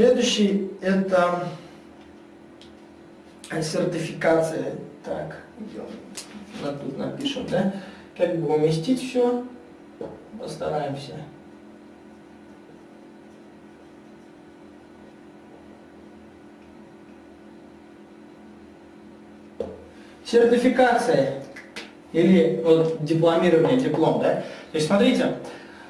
следующий это сертификация. Так. Вот тут напишем, да? Как бы уместить все. Постараемся. Сертификация или вот дипломирование, диплом, да? То есть смотрите,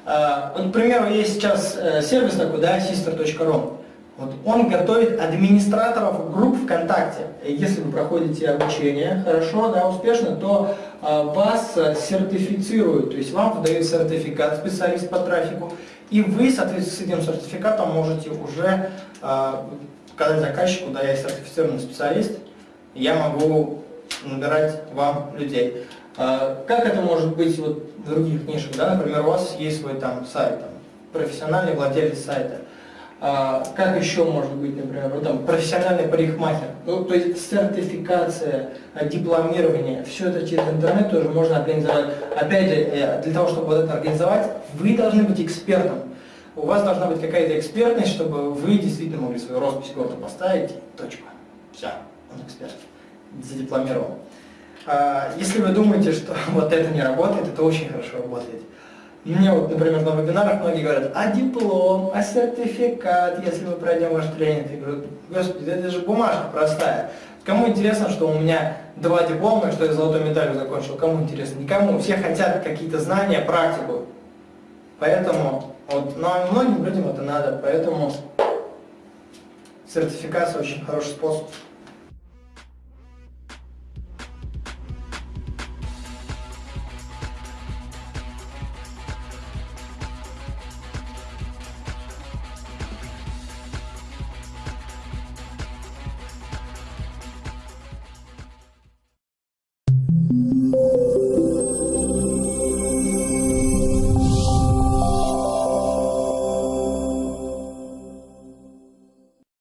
э, вот, к примеру, есть сейчас э, сервис такой, да, sister.ru. Вот он готовит администраторов групп ВКонтакте. Если вы проходите обучение хорошо, да, успешно, то э, вас сертифицируют, то есть вам выдают сертификат специалист по трафику, и вы, соответственно, с этим сертификатом можете уже э, сказать заказчику, да, я сертифицированный специалист, я могу набирать вам людей. А, как это может быть вот в других нишах? Да? Например, у вас есть свой там сайт, там, профессиональный владелец сайта. А, как еще может быть, например, ну, там, профессиональный парикмахер? Ну, то есть сертификация, дипломирование, все это через интернет тоже можно организовать. Опять же, э, для того, чтобы вот это организовать, вы должны быть экспертом. У вас должна быть какая-то экспертность, чтобы вы действительно могли свою роспись гордо поставить, точка. Все, он эксперт, задипломировал. А, если вы думаете, что вот это не работает, это очень хорошо работает. Мне вот, например, на вебинарах многие говорят, а диплом, а сертификат, если мы пройдем ваш тренинг. Я говорю, господи, это же бумажка простая. Кому интересно, что у меня два диплома, и что я золотой медалью закончил? Кому интересно? Никому. Все хотят какие-то знания, практику. Поэтому, вот, но многим людям это надо, поэтому сертификация очень хороший способ.